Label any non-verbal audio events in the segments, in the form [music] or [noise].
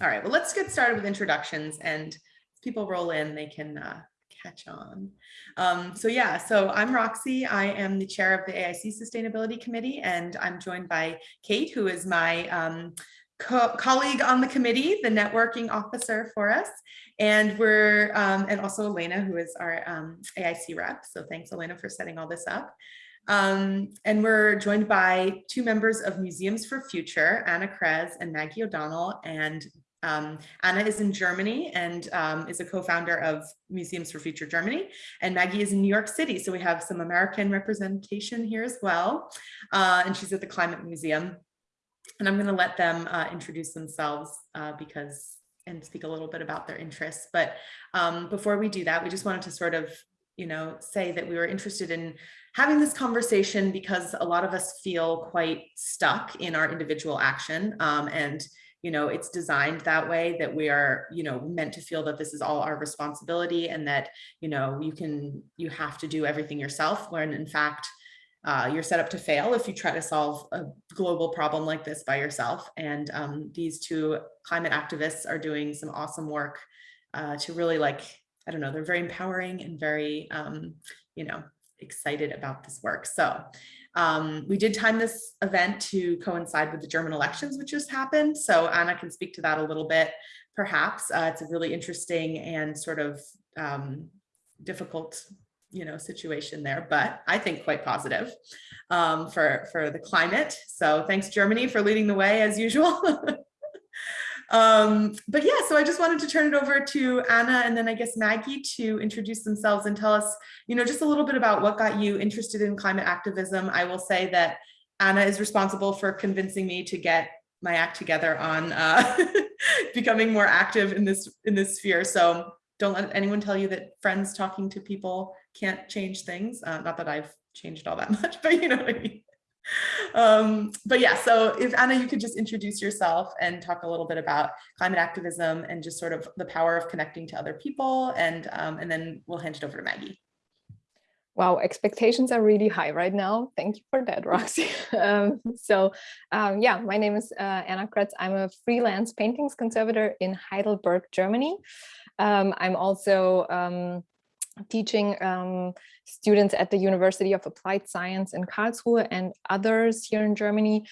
All right, well, let's get started with introductions and people roll in, they can uh, catch on. Um, so yeah, so I'm Roxy. I am the chair of the AIC Sustainability Committee, and I'm joined by Kate, who is my um, co colleague on the committee, the networking officer for us. And we're, um, and also Elena, who is our um, AIC rep. So thanks, Elena, for setting all this up. Um, and we're joined by two members of Museums for Future, Anna Krez and Maggie O'Donnell. And um, Anna is in Germany and um, is a co-founder of Museums for Future Germany, and Maggie is in New York City. So we have some American representation here as well. Uh, and she's at the Climate Museum. And I'm going to let them uh, introduce themselves uh, because and speak a little bit about their interests. But um, before we do that, we just wanted to sort of, you know, say that we were interested in having this conversation because a lot of us feel quite stuck in our individual action um, and you know, it's designed that way that we are, you know, meant to feel that this is all our responsibility and that, you know, you can, you have to do everything yourself when in fact, uh, you're set up to fail if you try to solve a global problem like this by yourself. And um, these two climate activists are doing some awesome work uh, to really like, I don't know, they're very empowering and very, um, you know, excited about this work. So um, we did time this event to coincide with the German elections, which just happened. So Anna can speak to that a little bit, perhaps. Uh, it's a really interesting and sort of um, difficult you know, situation there, but I think quite positive um, for, for the climate. So thanks Germany for leading the way as usual. [laughs] um, but yeah, so I just wanted to turn it over to Anna and then I guess Maggie to introduce themselves and tell us, you know, just a little bit about what got you interested in climate activism. I will say that Anna is responsible for convincing me to get my act together on uh, [laughs] becoming more active in this in this sphere. So don't let anyone tell you that friends talking to people can't change things. Uh, not that I've changed all that [laughs] much, but you know what I mean. Um, but yeah, so if Anna, you could just introduce yourself and talk a little bit about climate activism and just sort of the power of connecting to other people. And, um, and then we'll hand it over to Maggie. Wow, expectations are really high right now. Thank you for that, Roxy. [laughs] um, so um, yeah, my name is uh, Anna Kretz. I'm a freelance paintings conservator in Heidelberg, Germany. Um, I'm also um, teaching um, students at the University of Applied Science in Karlsruhe and others here in Germany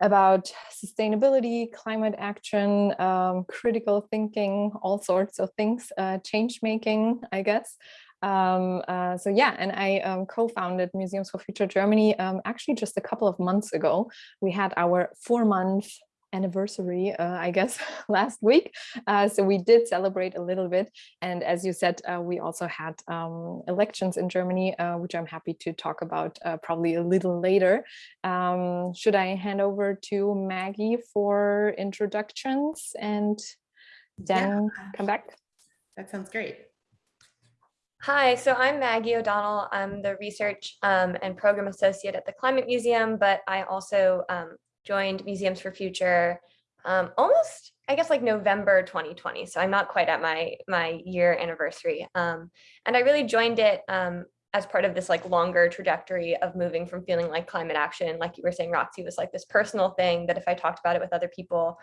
about sustainability, climate action, um, critical thinking, all sorts of things, uh, change making, I guess. Um, uh, so yeah, and I um, co-founded Museums for Future Germany um, actually just a couple of months ago. We had our four month anniversary, uh, I guess, [laughs] last week. Uh, so we did celebrate a little bit. And as you said, uh, we also had um, elections in Germany, uh, which I'm happy to talk about uh, probably a little later. Um, should I hand over to Maggie for introductions and then yeah. come back? That sounds great. Hi, so I'm Maggie O'Donnell. I'm the research um, and program associate at the Climate Museum, but I also um, joined Museums for Future um, almost, I guess, like November 2020. So I'm not quite at my my year anniversary. Um, and I really joined it um, as part of this like longer trajectory of moving from feeling like climate action, like you were saying, Roxy, was like this personal thing that if I talked about it with other people,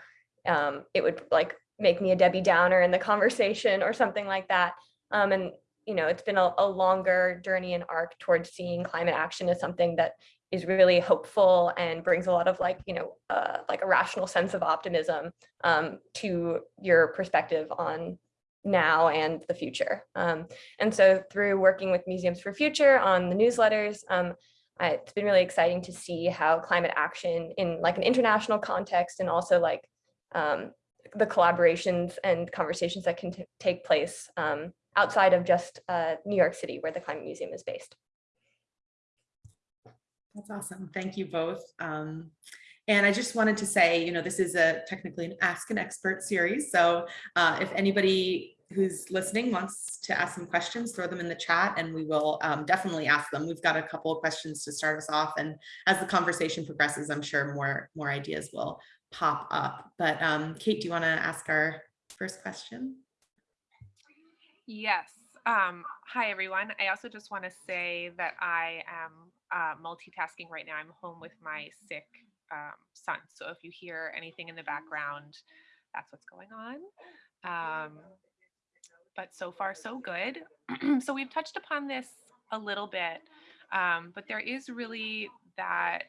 um, it would like make me a Debbie Downer in the [laughs] conversation or something like that. Um, and you know, it's been a, a longer journey and arc towards seeing climate action as something that is really hopeful and brings a lot of like, you know, uh, like a rational sense of optimism um, to your perspective on now and the future. Um, and so through working with Museums for Future on the newsletters, um, I, it's been really exciting to see how climate action in like an international context and also like um, the collaborations and conversations that can take place um, outside of just uh, New York City where the Climate Museum is based. That's awesome. Thank you both. Um, and I just wanted to say, you know, this is a technically an Ask an Expert series. So uh, if anybody who's listening wants to ask some questions, throw them in the chat and we will um, definitely ask them. We've got a couple of questions to start us off. And as the conversation progresses, I'm sure more, more ideas will pop up. But um, Kate, do you want to ask our first question? Yes. Um, hi, everyone. I also just want to say that I am uh, multitasking right now. I'm home with my sick um, son. So if you hear anything in the background, that's what's going on. Um, but so far so good. [clears throat] so we've touched upon this a little bit, um, but there is really that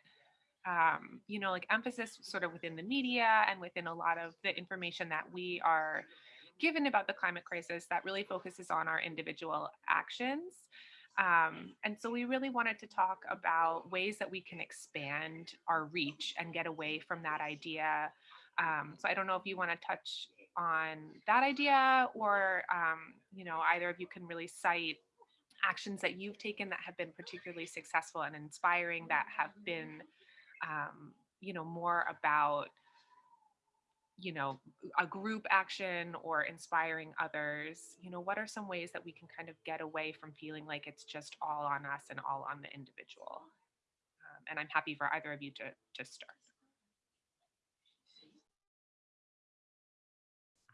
um, you know, like emphasis sort of within the media and within a lot of the information that we are given about the climate crisis that really focuses on our individual actions. Um, and so we really wanted to talk about ways that we can expand our reach and get away from that idea. Um, so I don't know if you want to touch on that idea or, um, you know, either of you can really cite actions that you've taken that have been particularly successful and inspiring that have been um, you know, more about, you know, a group action or inspiring others, you know, what are some ways that we can kind of get away from feeling like it's just all on us and all on the individual? Um, and I'm happy for either of you to, to start.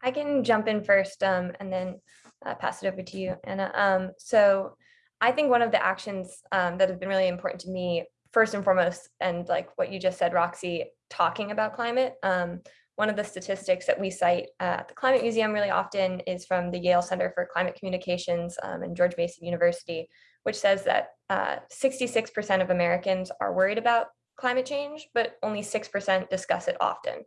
I can jump in first um, and then uh, pass it over to you, Anna. Um, so I think one of the actions um, that have been really important to me first and foremost, and like what you just said, Roxy, talking about climate. One of the statistics that we cite at the Climate Museum really often is from the Yale Center for Climate Communications um, and George Mason University, which says that 66% uh, of Americans are worried about climate change, but only 6% discuss it often.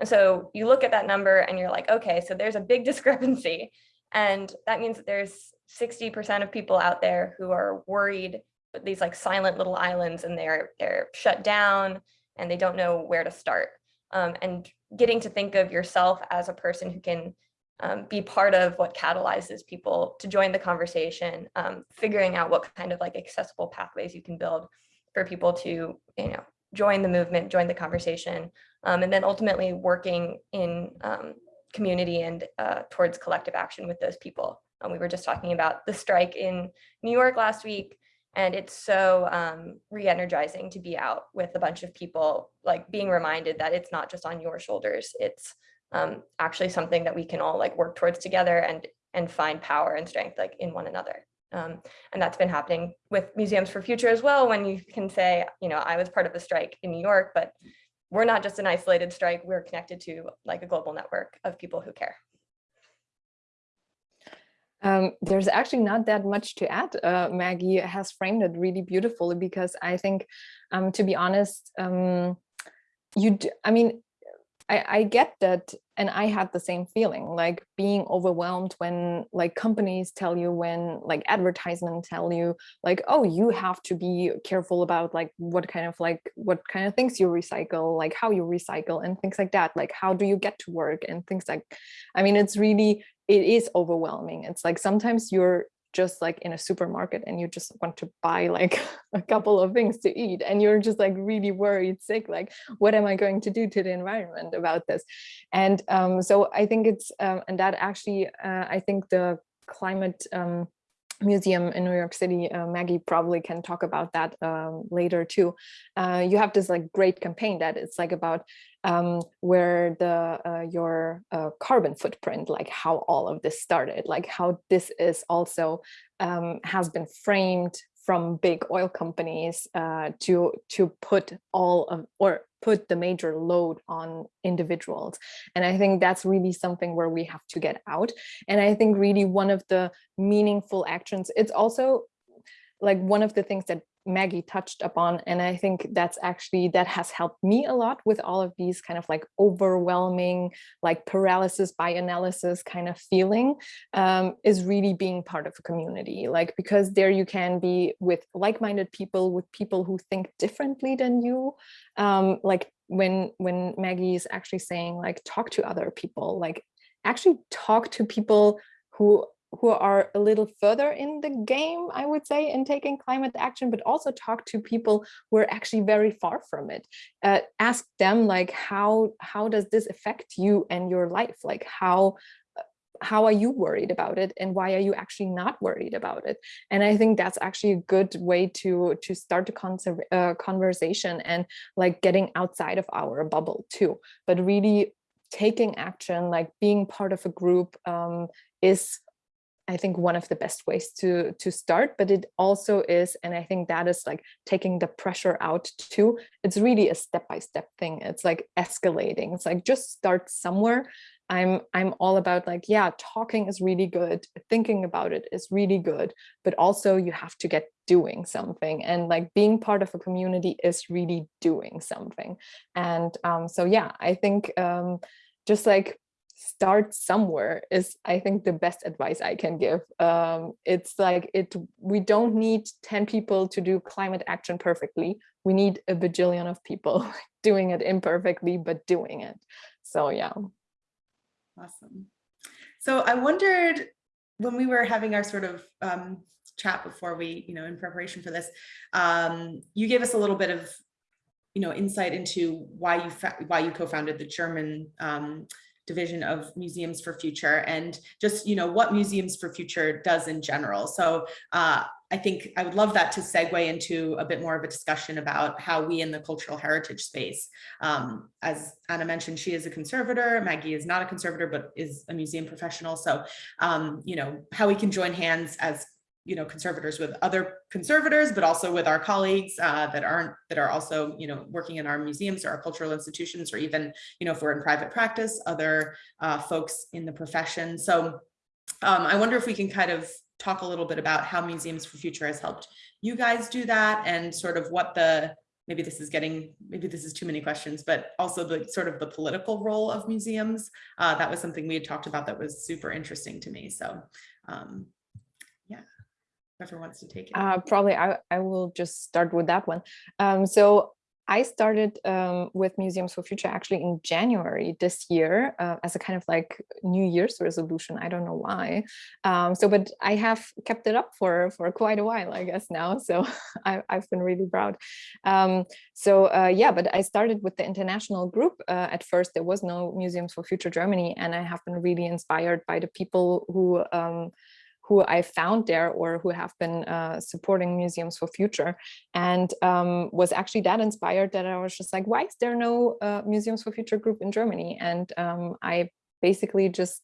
And so you look at that number and you're like, okay, so there's a big [laughs] discrepancy. And that means that there's 60% of people out there who are worried but these like silent little islands and they're they're shut down and they don't know where to start. Um, and getting to think of yourself as a person who can um, be part of what catalyzes people to join the conversation, um, figuring out what kind of like accessible pathways you can build for people to, you know, join the movement, join the conversation, um, and then ultimately working in um, community and uh, towards collective action with those people. we were just talking about the strike in New York last week. And it's so um, re-energizing to be out with a bunch of people, like being reminded that it's not just on your shoulders. It's um, actually something that we can all like work towards together and and find power and strength like in one another. Um, and that's been happening with Museums for Future as well, when you can say, you know, I was part of the strike in New York, but we're not just an isolated strike, we're connected to like a global network of people who care. Um, there's actually not that much to add. Uh, Maggie has framed it really beautifully because I think, um, to be honest, um, you, I mean, I, I get that and I had the same feeling like being overwhelmed when like companies tell you when like advertisement tell you like oh you have to be careful about like what kind of like what kind of things you recycle like how you recycle and things like that like how do you get to work and things like I mean it's really it is overwhelming. It's like sometimes you're just like in a supermarket and you just want to buy like [laughs] a couple of things to eat and you're just like really worried sick like what am i going to do to the environment about this? And um, so i think it's um, and that actually uh, i think the climate um, museum in New York City, uh, Maggie probably can talk about that um, later too. Uh, you have this like great campaign that it's like about um, where the uh, your uh, carbon footprint, like how all of this started, like how this is also um, has been framed from big oil companies uh, to to put all of or put the major load on individuals. And i think that's really something where we have to get out. And i think really one of the meaningful actions it's also like one of the things that Maggie touched upon. And I think that's actually, that has helped me a lot with all of these kind of like overwhelming, like paralysis by analysis kind of feeling um, is really being part of a community. Like, because there you can be with like-minded people, with people who think differently than you. Um, like when, when Maggie is actually saying like, talk to other people, like actually talk to people who who are a little further in the game, I would say, in taking climate action, but also talk to people who are actually very far from it. Uh, ask them like, how, how does this affect you and your life? Like how, uh, how are you worried about it and why are you actually not worried about it? And I think that's actually a good way to, to start a uh, conversation and like getting outside of our bubble too, but really taking action, like being part of a group um, is I think one of the best ways to to start, but it also is, and I think that is like taking the pressure out too. It's really a step by step thing. It's like escalating. It's like just start somewhere I'm I'm all about like, yeah, talking is really good, thinking about it is really good, but also you have to get doing something and like being part of a community is really doing something. And um, so yeah, I think um, just like start somewhere is I think the best advice I can give. Um, it's like it we don't need 10 people to do climate action perfectly. We need a bajillion of people [laughs] doing it imperfectly, but doing it. So yeah. Awesome. So I wondered when we were having our sort of um, chat before we, you know, in preparation for this, um, you gave us a little bit of, you know, insight into why you why you co-founded the German um, division of Museums for Future and just, you know, what Museums for Future does in general. So uh, I think I would love that to segue into a bit more of a discussion about how we in the cultural heritage space, um, as Anna mentioned, she is a conservator, Maggie is not a conservator, but is a museum professional. So, um, you know, how we can join hands as you know, conservators with other conservators, but also with our colleagues uh, that aren't, that are also, you know, working in our museums or our cultural institutions, or even, you know, if we're in private practice, other uh, folks in the profession. So um, I wonder if we can kind of talk a little bit about how Museums for Future has helped you guys do that and sort of what the, maybe this is getting, maybe this is too many questions, but also the sort of the political role of museums. Uh, that was something we had talked about that was super interesting to me. So um, whoever wants to take it. Uh, probably I, I will just start with that one. Um, so I started um, with Museums for Future actually in January this year uh, as a kind of like New Year's resolution. I don't know why. Um, so, but I have kept it up for for quite a while, I guess now. So [laughs] I, have been really proud. Um, so uh, yeah, but I started with the international group. Uh, at first, there was no Museums for Future Germany, and I have been really inspired by the people who um, who I found there or who have been uh, supporting Museums for Future and um, was actually that inspired that I was just like, why is there no uh, Museums for Future group in Germany? And um, I basically just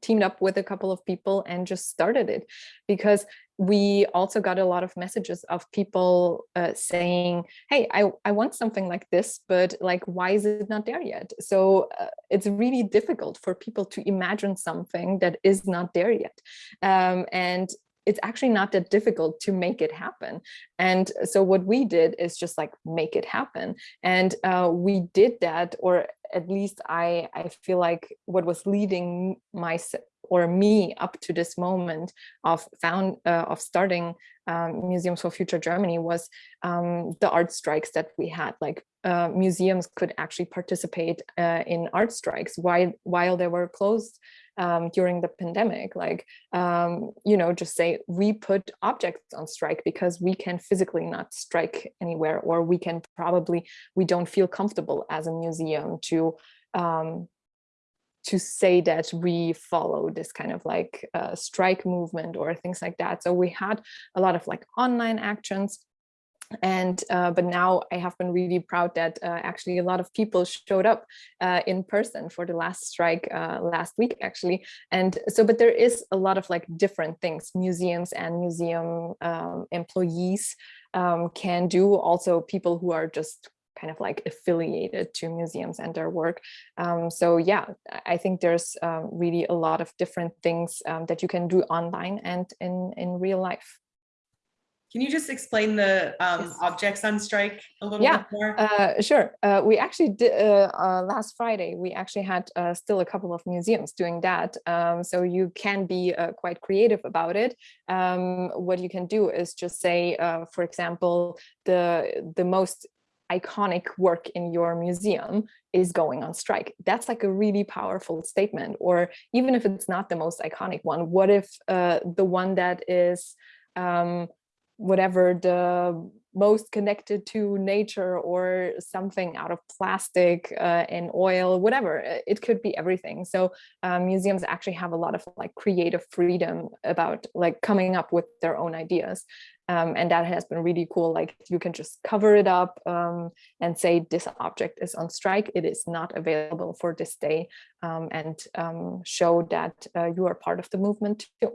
teamed up with a couple of people and just started it because we also got a lot of messages of people uh, saying, hey, I, I want something like this, but like, why is it not there yet? So uh, it's really difficult for people to imagine something that is not there yet. Um, and it's actually not that difficult to make it happen. And so what we did is just like make it happen. And uh, we did that, or at least I, I feel like what was leading my or me up to this moment of found uh, of starting um, Museums for Future Germany was um, the art strikes that we had. Like uh, museums could actually participate uh, in art strikes while while they were closed um, during the pandemic. Like um, you know, just say we put objects on strike because we can physically not strike anywhere, or we can probably we don't feel comfortable as a museum to um, to say that we follow this kind of like uh, strike movement or things like that. So we had a lot of like online actions and uh, but now I have been really proud that uh, actually a lot of people showed up uh, in person for the last strike uh, last week actually and so but there is a lot of like different things museums and museum um, employees um, can do also people who are just kind of like affiliated to museums and their work. Um, so yeah, I think there's um, really a lot of different things um, that you can do online and in, in real life. Can you just explain the um, yes. objects on strike a little yeah, bit more? Uh, sure. Uh, we actually did uh, uh, last Friday. We actually had uh, still a couple of museums doing that. Um, so you can be uh, quite creative about it. Um, what you can do is just say, for example, the the most iconic work in your museum is going on strike. That's like a really powerful statement. Or even if it's not the most iconic one, what if uh, the one that is um, whatever the most connected to nature or something out of plastic uh, and oil, whatever, it could be everything. So um, museums actually have a lot of like creative freedom about like coming up with their own ideas. Um, and that has been really cool. Like you can just cover it up um, and say this object is on strike. It is not available for this day um, and um, show that uh, you are part of the movement too.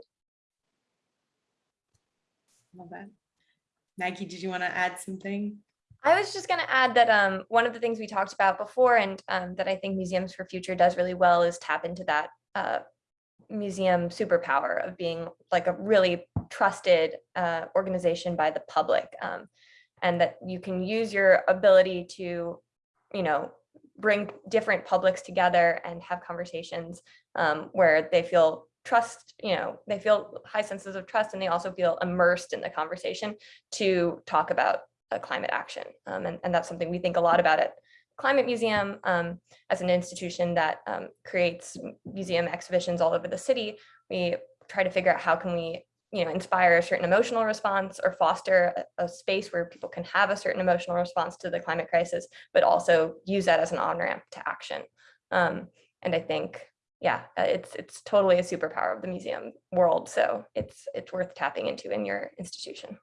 Love that. Maggie, did you want to add something? I was just going to add that um, one of the things we talked about before and um, that I think Museums for Future does really well is tap into that uh, museum superpower of being like a really trusted uh, organization by the public um, and that you can use your ability to, you know, bring different publics together and have conversations um, where they feel trust, you know, they feel high senses of trust and they also feel immersed in the conversation to talk about uh, climate action. Um, and, and that's something we think a lot about at Climate Museum um, as an institution that um, creates museum exhibitions all over the city. We try to figure out how can we you know, inspire a certain emotional response or foster a, a, space where people can have a certain emotional response to the climate crisis, but also use that as an on-ramp to action. Um, and I think, yeah, uh, it's it's totally a superpower of the museum world. So it's it's worth tapping into in your institution.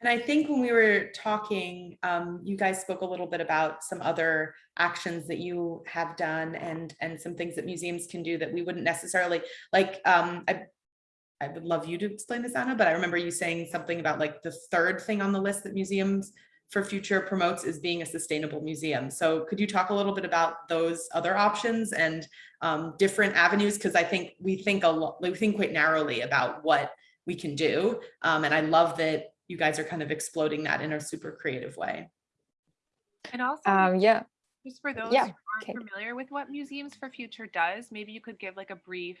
And I think when we were talking, um, you guys spoke a little bit about some other actions that you have done and and some things that museums can do that we wouldn't necessarily like. Um, I, I would love you to explain this, Anna, but I remember you saying something about like the third thing on the list that museums for future promotes is being a sustainable museum. So could you talk a little bit about those other options and um, different avenues? Because I think we think a lot, we think quite narrowly about what we can do. Um, and I love that you guys are kind of exploding that in a super creative way. And also, Um, yeah, just for those yeah, who aren't Kate. familiar with what Museums for Future does, maybe you could give like a brief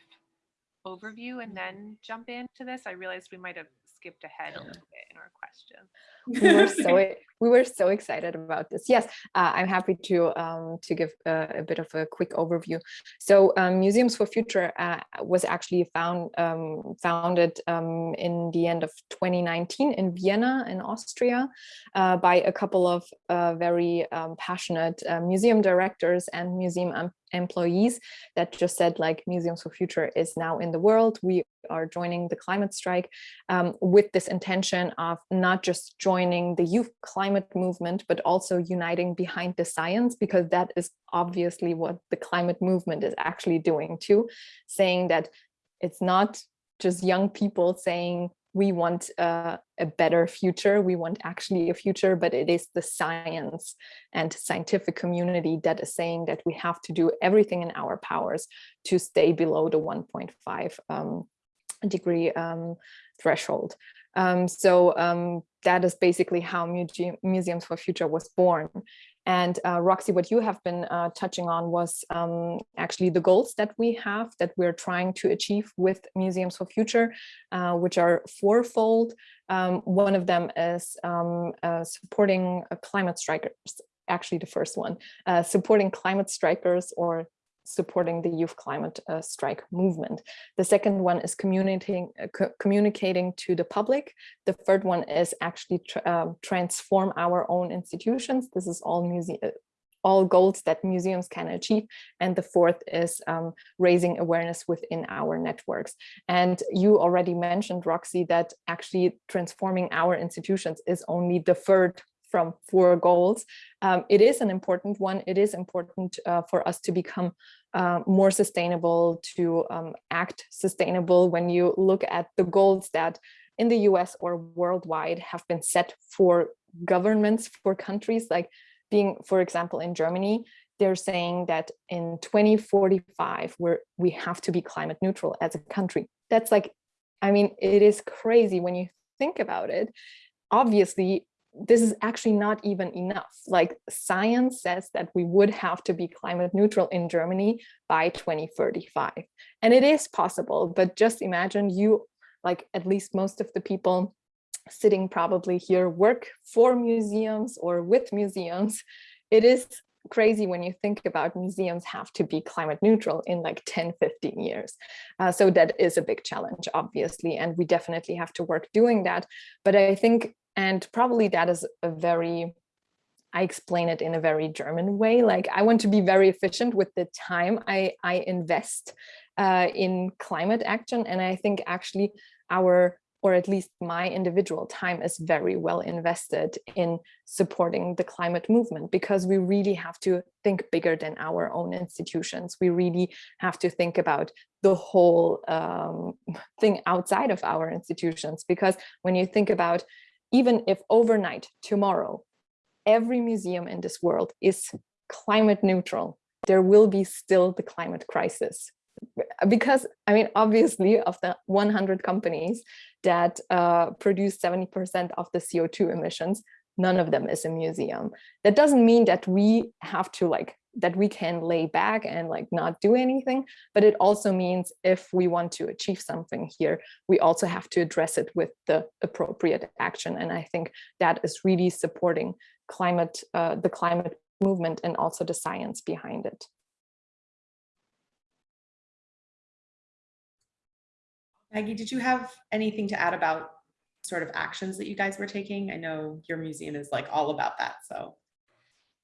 overview and then jump into this. I realized we might have skipped ahead a little bit in our question. [laughs] we were [laughs] so we were so excited about this. Yes, uh, I'm happy to um, to give a, a, bit of a quick overview. So um, Museums for Future uh, was actually found um, founded um, in the end of 2019 in Vienna in Austria uh, by a couple of uh, very um, passionate uh, museum directors and museum employees that just said like Museums for Future is now in the world. We are joining the climate strike um, with this intention of not just joining the youth climate movement, but also uniting behind the science, because that is obviously what the climate movement is actually doing too, saying that it's not just young people saying we want uh, a better future, we want actually a future, but it is the science and scientific community that is saying that we have to do everything in our powers to stay below the 1.5 um, degree um, threshold. Um, so um, that is basically how Museum, Museums for Future was born. And uh, Roxy, what you have been uh, touching on was um, actually the goals that we have that we're trying to achieve with Museums for Future, uh, which are fourfold. Um, one of them is um, uh, supporting climate strikers, actually the first one, uh, supporting climate strikers or supporting the youth climate uh, strike movement. The second one is communicating uh, co communicating to the public. The third one is actually tra uh, transform our own institutions. This is all museum uh, all goals that museums can achieve. And the fourth is um, raising awareness within our networks. And you already mentioned, Roxy, that actually transforming our institutions is only the third from four goals. Um, it is an important one. It is important uh, for us to become uh, more sustainable, to um, act sustainable when you look at the goals that in the US or worldwide have been set for governments, for countries like being, for example, in Germany, they're saying that in 2045, we're, we have to be climate neutral as a country. That's like, I mean, it is crazy when you think about it. Obviously, this is actually not even enough. Like science says that we would have to be climate neutral in Germany by 2035. And it is possible, but just imagine you, like at least most of the people sitting probably here work for museums or with museums. It is crazy when you think about museums have to be climate neutral in like 10, 15 years. Uh, so that is a big challenge, obviously, and we definitely have to work doing that. But I think and probably that is a very, I explain it in a very German way. Like I want to be very efficient with the time I, I invest uh, in climate action. And I think actually our, or at least my individual time is very well invested in supporting the climate movement because we really have to think bigger than our own institutions. We really have to think about the whole um, [laughs] thing outside of our institutions because when you think about even if overnight, tomorrow, every museum in this world is climate neutral, there will be still the climate crisis. Because, I mean, obviously of the 100 companies that uh, produce 70% of the CO2 emissions, none of them is a museum. That doesn't mean that we have to like, that we can lay back and like not do anything, but it also means if we want to achieve something here, we also have to address it with the appropriate action. And I think that is really supporting climate, uh, the climate movement and also the science behind it. Maggie, did you have anything to add about sort of actions that you guys were taking? I know your museum is like all about that, so.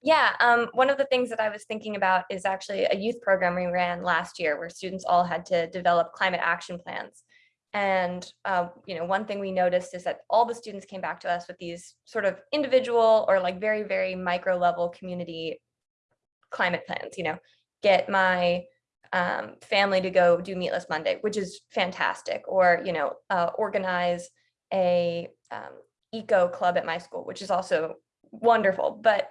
Yeah, um, one of the things that I was thinking about is actually a youth program we ran last year where students all had to develop climate action plans. And, uh, you know, one thing we noticed is that all the students came back to us with these sort of individual or like very, very micro level community climate plans, you know, get my um, family to go do Meatless Monday, which is fantastic, or, you know, uh, organize a um, eco club at my school, which is also wonderful. But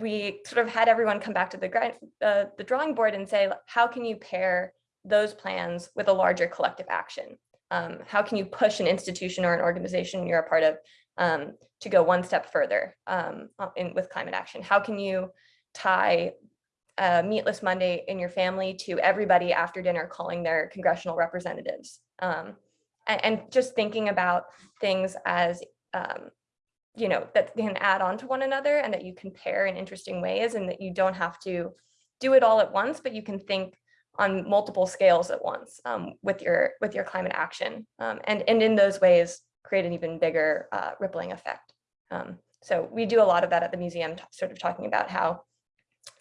we sort of had everyone come back to the, uh, the drawing board and say, how can you pair those plans with a larger collective action? Um, how can you push an institution or an organization you're a part of um, to go one step further um, in, with climate action? How can you tie uh, Meatless Monday in your family to everybody after dinner calling their congressional representatives? Um, and, and, just thinking about things as um, you know, that can add on to one another and that you can pair in interesting ways and that you don't have to do it all at once, but you can think on multiple scales at once um, with your with your climate action um, and and in those ways create an even bigger uh, rippling effect. Um, so we do a lot of that at the museum, sort of talking about how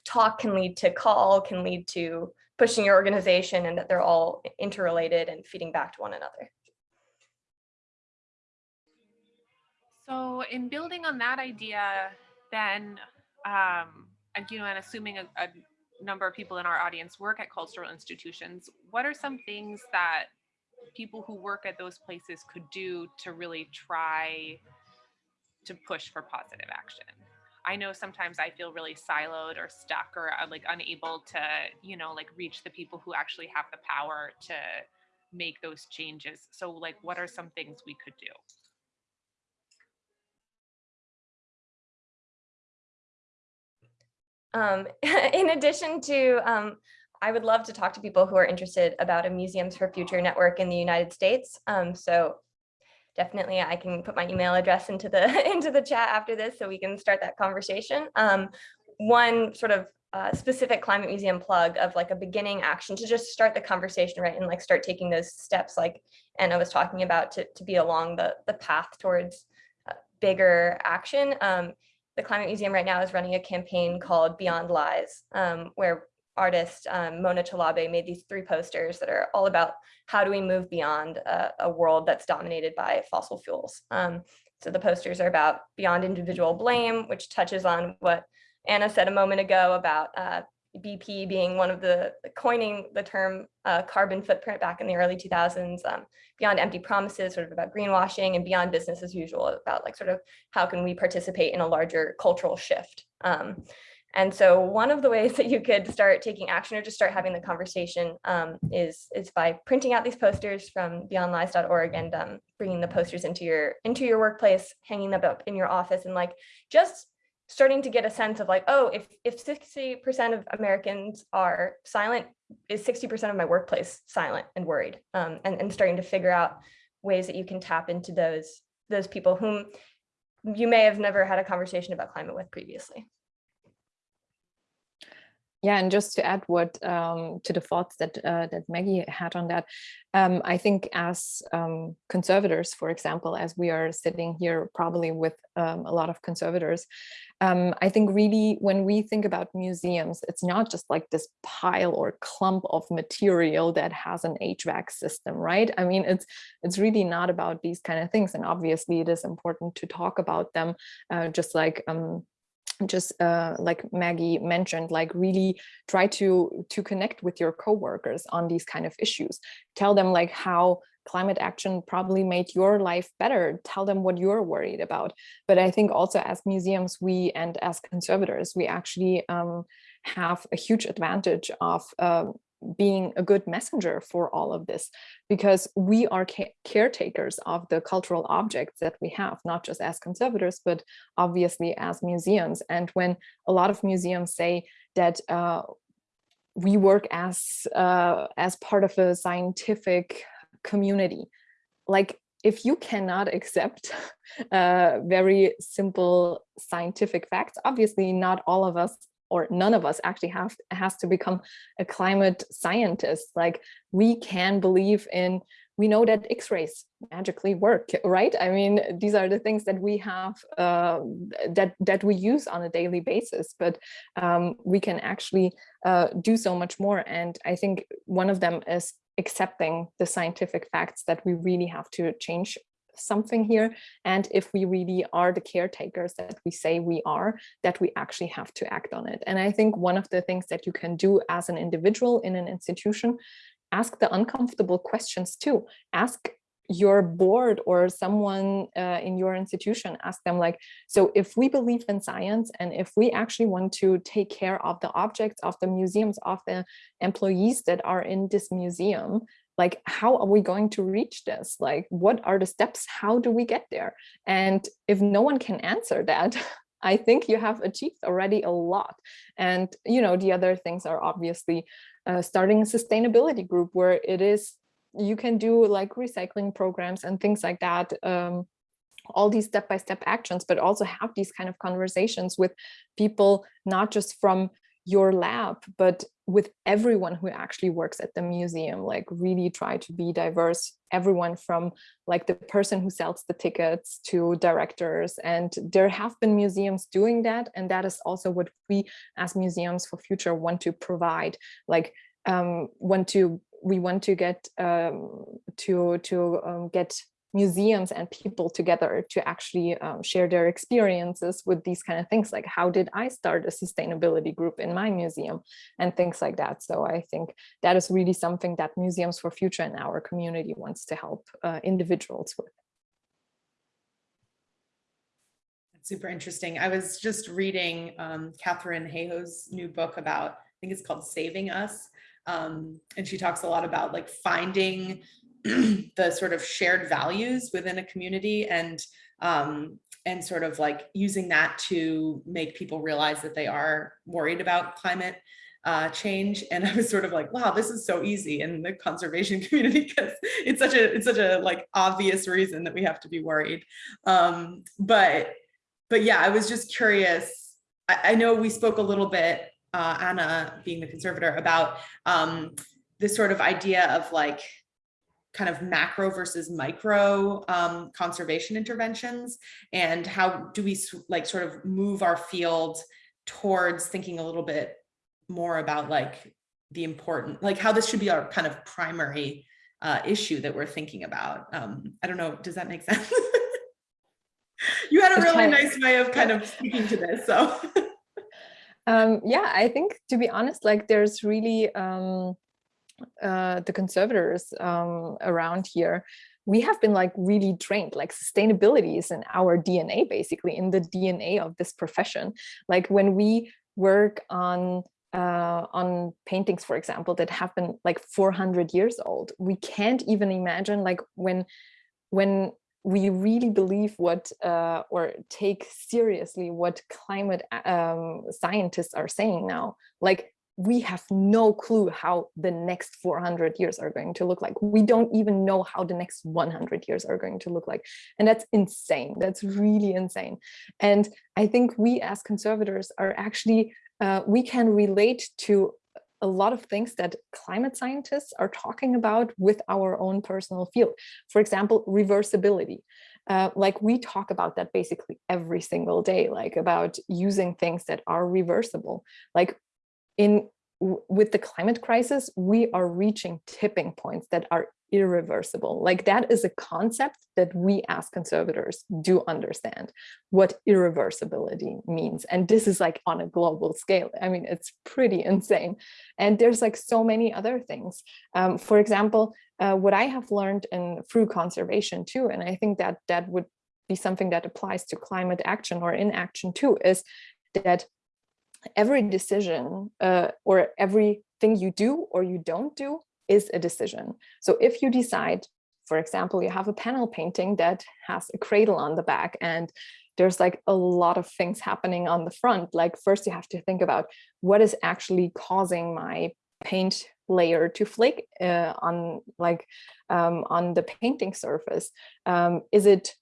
talk can lead to call, can lead to pushing your organization and that they're all interrelated and feeding back to one another. So in building on that idea, then, um, and, you know, and assuming a, a number of people in our audience work at cultural institutions, what are some things that people who work at those places could do to really try to push for positive action? I know sometimes I feel really siloed or stuck or uh, like unable to, you know, like reach the people who actually have the power to make those changes. So like, what are some things we could do? Um, [laughs] in addition to, um, I would love to talk to people who are interested about a Museums for Future network in the United States. Um, so definitely I can put my email address into the [laughs] into the chat after this so we can start that conversation. Um, one sort of uh, specific climate museum plug of like a beginning action to just start the conversation right and like start taking those steps like Anna was talking about to, to be along the, the path towards uh, bigger action um, the Climate Museum right now is running a campaign called Beyond Lies, um, where artist um, Mona Chalabi made these three posters that are all about how do we move beyond a, a world that's dominated by fossil fuels. Um, so the posters are about beyond individual blame, which touches on what Anna said a moment ago about uh, BP being one of the coining the term uh, carbon footprint back in the early 2000s, um, beyond empty promises, sort of about greenwashing and beyond business as usual about like sort of how can we participate in a larger cultural shift. Um, and so one of the ways [laughs] that you could start taking action or just start having the conversation um, is, is by printing out these posters from beyondlies.org and um, bringing the posters into your into your workplace, hanging them up in your office and like just starting to get a sense of like, oh, if if 60% of Americans are silent, is 60% of my workplace silent and worried? Um, and, and starting to figure out ways that you can tap into those those people whom you may have never had a conversation about climate with previously. Yeah, and just to add what um, to the thoughts that uh, that Maggie had on that, um, I think as um, conservators, for example, as we are sitting here probably with um, a lot of conservators, um, I think really when we think about museums, it's not just like this pile or clump of material that has an HVAC system, right? I mean, it's it's really not about these kind of things, and obviously it is important to talk about them, uh, just like um, just uh, like Maggie mentioned, like really try to to connect with your coworkers on these kind of issues. Tell them like how climate action probably made your life better. Tell them what you're worried about. But I think also as museums, we and as conservators, we actually um, have a huge advantage of uh, being a good messenger for all of this because we are ca caretakers of the cultural objects that we have not just as conservators but obviously as museums. And when a lot of museums say that uh, we work as uh, as part of a scientific community like if you cannot accept [laughs] uh, very simple scientific facts obviously not all of us or none of us actually have has to become a climate scientist. Like we can believe in we know that x-rays magically work right? I mean these are the things that we have uh, that that we use on a daily basis but um, we can actually uh, do so much more. And i think one of them is accepting the scientific facts that we really have to change something here. And if we really are the caretakers that we say we are that we actually have to act on it. And i think one of the things that you can do as an individual in an institution ask the uncomfortable questions too. Ask your board or someone uh, in your institution ask them like so if we believe in science and if we actually want to take care of the objects of the museums of the employees that are in this museum like how are we going to reach this like what are the steps how do we get there and if no one can answer that [laughs] I think you have achieved already a lot. And, you know, the other things are obviously uh, starting a sustainability group where it is, you can do like recycling programs and things like that. Um, all these step-by-step -step actions, but also have these kind of conversations with people, not just from your lab, but with everyone who actually works at the museum, like really try to be diverse, everyone from like the person who sells the tickets to directors. And there have been museums doing that. And that is also what we as museums for future want to provide, like um, want to we want to get um, to to um, get museums and people together to actually um, share their experiences with these kind of things like how did I start a sustainability group in my museum and things like that. So I think that is really something that Museums for Future and our community wants to help uh, individuals with. Super interesting. I was just reading um, Katharine Hayhoe's new book about, I think it's called Saving Us. Um, and she talks a lot about like finding [clears throat] the sort of shared values within a community and um, and sort of like using that to make people realize that they are worried about climate uh, change. [laughs] And I was sort of like, wow, this is so easy in the conservation [laughs] community because it's such a it's such a like obvious reason that we have to be worried. Um, but but yeah, I was just curious. I, I know we spoke a little bit, uh, Anna being the conservator, about um, this sort of idea of like kind of macro versus micro um, conservation interventions and how do we like sort of move our field towards thinking a little bit more about like the important like how this should be our kind of primary uh, issue that we're thinking about um, I don't know does that make [laughs] sense? You had a really nice way of kind of speaking to this so. [laughs] Um, yeah I think to be honest like there's really um, uh, the conservators um, around here, we have been like really trained, like sustainability is in our DNA, basically in the DNA of this profession. Like when we work on uh, on paintings, for example, that have been like 400 years old, we can't even imagine like when when we really believe what uh, or take seriously what climate um, scientists are saying now, like we have no clue how the next 400 years are going to look like. We don't even know how the next 100 years are going to look like. And that's insane. That's really insane. And I think we as conservators are actually, uh, we can relate to a lot of things that climate scientists are talking about with our own personal field. For example, reversibility. Uh, like we talk about that basically every single day, like about using things that are reversible. Like in with the climate crisis, we are reaching tipping points that are irreversible. Like that is a concept that we as conservators do understand what irreversibility means. And this is like on a global scale. I mean, it's pretty insane. And there's like so many other things. Um, for example, uh, what I have learned in through conservation too, and I think that that would be something that applies to climate action or inaction too, is that every decision uh, or everything you do or you don't do is a decision. So if you decide, for example, you have a panel painting that has a cradle on the back and there's like a lot of things happening on the front. Like first you have to think about what is actually causing my paint layer to flake uh, on like um, on the painting surface. Um, is it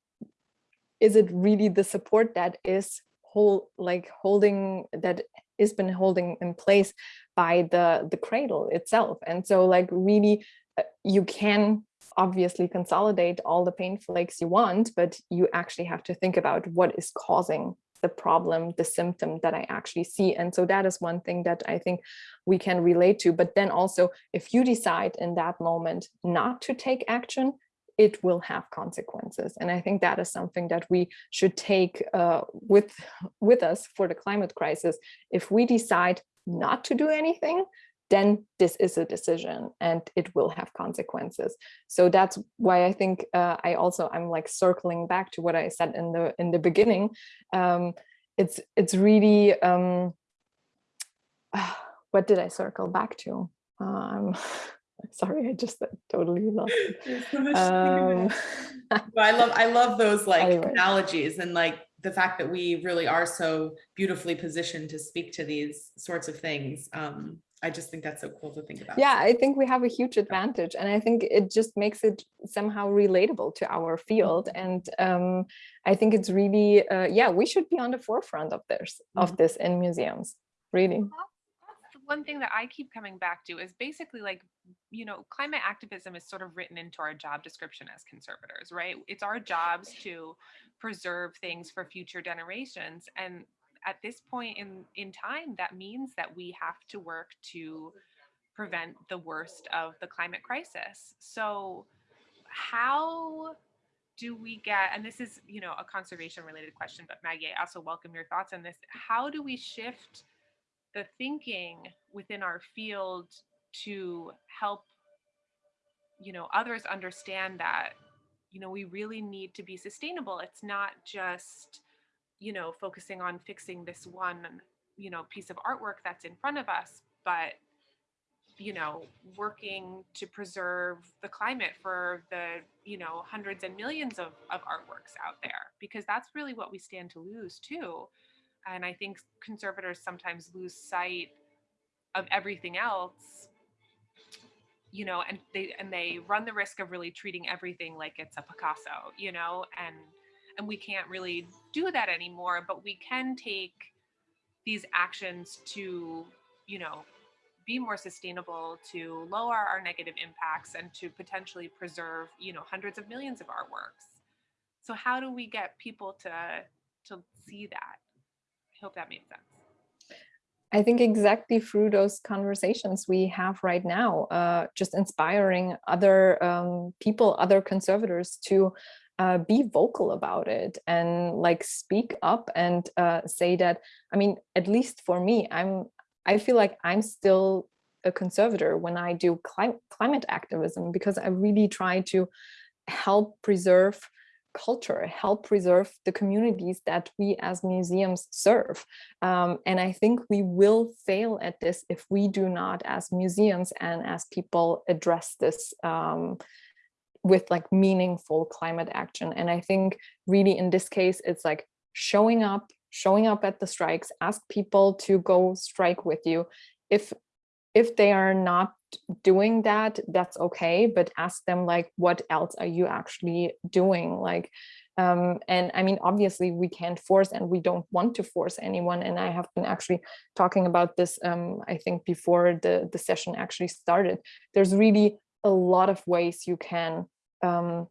is it really the support that is hold like holding that is been holding in place by the the cradle itself. And so like really uh, you can obviously consolidate all the paint flakes you want but you actually have to think about what is causing the problem the symptom that i actually see. And so that is one thing that i think we can relate to. But then also if you decide in that moment not to take action it will have consequences. And I think that is something that we should take uh, with, with us for the climate crisis. If we decide not to do anything, then this is a decision and it will have consequences. So that's why I think uh, I also I'm like circling back to what I said in the in the beginning. Um, it's it's really um, [sighs] what did I circle back to? Um, [laughs] sorry i just totally lost it. Um, [laughs] I love I love those like Anyway. analogies and like the fact that we really are so beautifully positioned to speak to these sorts of things. Um, I just think that's so cool to think about. yeah i think we have a huge advantage and i think it just makes it somehow relatable to our field and um, i think it's really uh, yeah we should be on the forefront of this of this in museums really That's the one thing that I keep coming back to is basically like, you know, climate activism is sort of written into our job description as conservators, right? It's our jobs to preserve things for future generations. And at this point in, in time, that means that we have to work to prevent the worst of the climate crisis. So how do we get, and this is, you know, a conservation related question, but Maggie, I also welcome your thoughts on this. How do we shift the thinking within our field to help you know others understand that you know we really need to be sustainable. It's not just you know focusing on fixing this one you know piece of artwork that's in front of us but you know working to preserve the climate for the you know hundreds and millions of, of artworks out there because that's really what we stand to lose too and i think conservators sometimes lose sight of everything else you know and they and they run the risk of really treating everything like it's a picasso you know? And and we can't really do that anymore but we can take these actions to you know be more sustainable to lower our negative impacts and to potentially preserve you know hundreds of millions of artworks. So how do we get people to to see that hope that made sense. I think exactly through those conversations we have right now, uh, just inspiring other um, people, other conservators to uh, be vocal about it and like speak up and uh, say that, I mean, at least for me, I'm, I feel like I'm still a conservator when I do cli climate activism because I really try to help preserve culture, help preserve the communities that we as museums serve. Um, and I think we will fail at this if we do not as museums and as people address this um, with like meaningful climate action. And I think really in this case, it's like showing up, showing up at the strikes, ask people to go strike with you. If if they are not doing that, that's okay, but ask them like, what else are you actually doing? Like, um, and I mean, obviously we can't force and we don't want to force anyone. And I have been actually talking about this, um, I think before the, the session actually started, there's really a lot of ways you can um,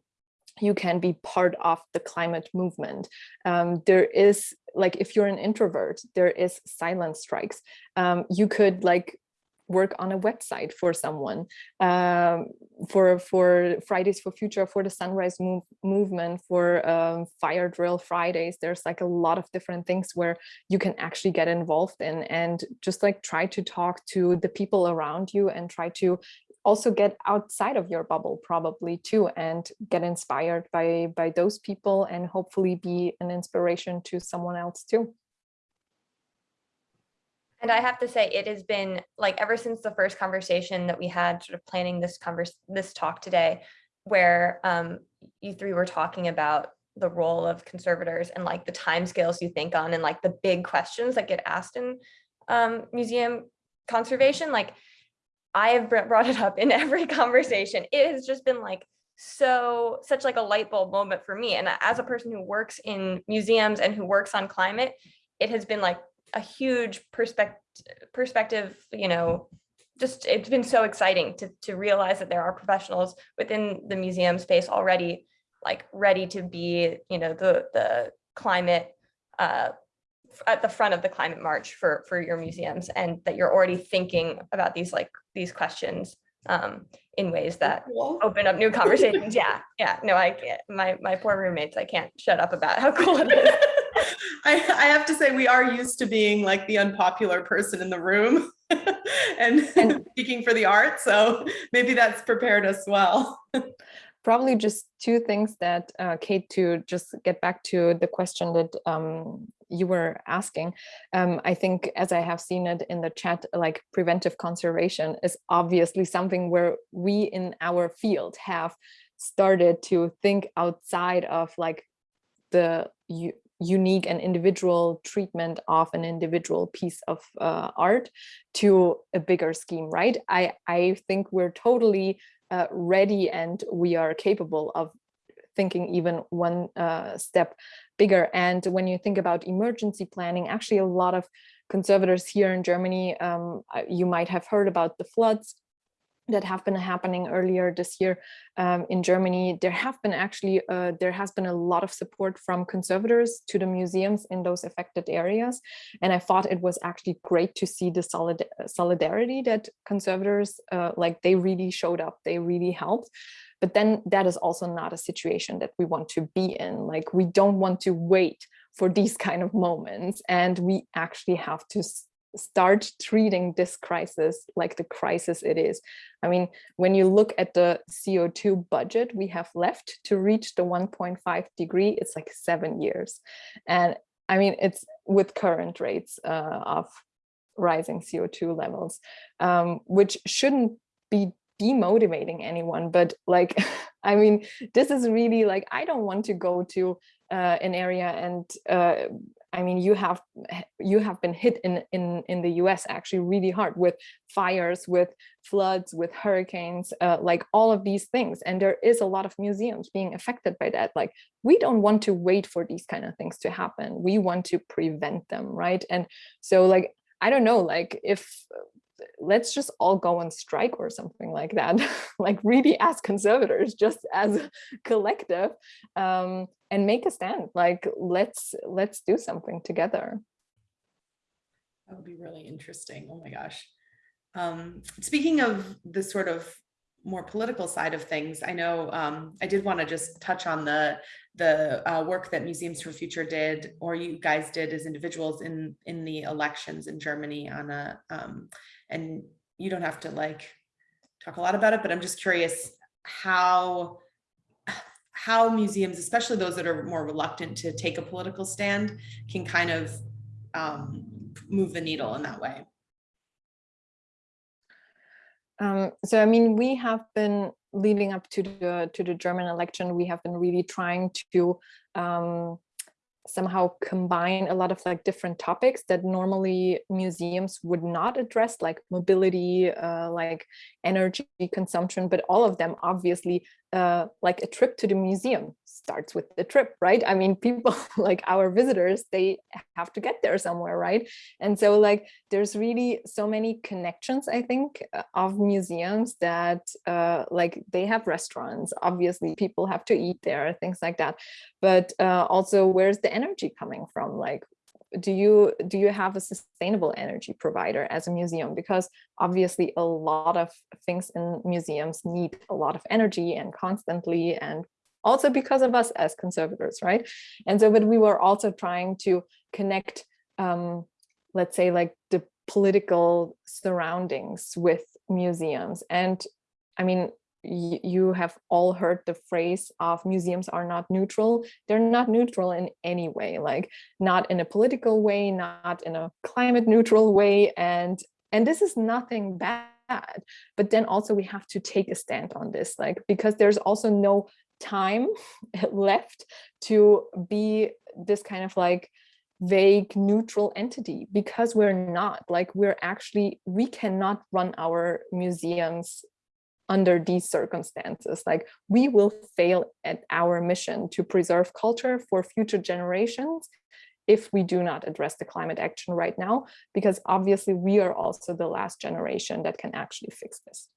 you can be part of the climate movement. Um, there is like, if you're an introvert, there is silent strikes. Um, you could like work on a website for someone um, for for Fridays for Future, for the Sunrise move, movement, for um, Fire Drill Fridays. There's like a lot of different things where you can actually get involved in and just like try to talk to the people around you and try to also get outside of your bubble probably too and get inspired by by those people and hopefully be an inspiration to someone else too. And I have to say, it has been like ever since the first conversation that we had sort of planning this converse, this talk today, where um, you three were talking about the role of conservators and like the timescales you think on and like the big questions that get asked in um, museum conservation. Like I have brought it up in [laughs] every conversation. It has just been like so such like a light bulb moment for me. And as a person who works in museums and who works on climate, it has been like a huge perspective perspective, you know, just it's been so exciting to to realize that there are professionals within the museum space already like ready to be, you know, the the climate uh, at the front of the climate march for for your museums and that you're already thinking about these like these questions um, in ways that Cool. open up new [laughs] conversations. yeah, yeah. No, I can't. My my poor roommates, I can't shut up about how cool it is. [laughs] I, I have to say we are used to being like the unpopular person in the room [laughs] and, And- [laughs] speaking for the art. So maybe that's prepared us well. Probably just two things that, uh, Kate, to just get back to the question that um, you were asking. Um, I think as I have seen it in the chat, like preventive conservation is obviously something where we in our field have started to think outside of like the unique and individual treatment of an individual piece of uh, art to a bigger scheme, right? I, I think we're totally uh, ready and we are capable of thinking even one uh, step bigger. And when you think about emergency planning, actually a lot of conservators here in Germany, um, you might have heard about the floods that have been happening earlier this year um, in Germany. There have been actually, uh, there has been a lot of support from conservators to the museums in those affected areas. And I thought it was actually great to see the solid solidarity that conservators, uh, like they really showed up, they really helped. But then that is also not a situation that we want to be in. Like we don't want to wait for these kind of moments and we actually have to start treating this crisis like the crisis it is. I mean, when you look at the CO2 budget we have left to reach the 1.5 degree, it's like seven years. And I mean, it's with current rates uh, of rising CO2 levels, um, which shouldn't be demotivating anyone, but like, [laughs] I mean, this is really like, I don't want to go to uh, an area and uh, I mean, you have you have been hit in in in the U.S. actually really hard with fires, with floods, with hurricanes, uh, like all of these things. And there is a lot of museums being affected by that. Like we don't want to wait for these kind of things to happen. We want to prevent them, right? And so, like I don't know, like if let's just all go on strike or something like that [laughs] like really as conservators just as a collective um and make a stand like let's let's do something together That would be really interesting. Oh my gosh. Um, speaking of the sort of more political side of things, I know um, I did want to just touch on the the uh, work that Museums for Future did, or you guys did as individuals in in the elections in Germany on a um, and you don't have to like talk a lot about it, but I'm just curious how how museums, especially those that are more reluctant to take a political stand, can kind of um, move the needle in that way. Um, so I mean, we have been leading up to the to the German election. We have been really trying to um, somehow combine a lot of like different topics that normally museums would not address, like mobility, uh, like energy consumption, but all of them obviously uh, like a trip to the museum starts with the trip, right? I mean, people [laughs] like our visitors, they have to get there somewhere, right? And so like there's really so many connections, I think, uh, of museums that uh, like they have restaurants, obviously people have to eat there, things like that. But uh, also where's the energy coming from? Like do you do you have a sustainable energy provider as a museum because obviously a lot of things in museums need a lot of energy and constantly and also because of us as conservators right and so but we were also trying to connect um let's say like the political surroundings with museums and i mean you have all heard the phrase of museums are not neutral. They're not neutral in any way, like not in a political way, not in a climate neutral way. And, and this is nothing bad. But then also we have to take a stand on this, like, because there's also no time [laughs] left to be this kind of like vague neutral entity because we're not like we're actually we cannot run our museums under these circumstances. Like we will fail at our mission to preserve culture for future generations if we do not address the climate action right now, because obviously we are also the last generation that can actually fix this.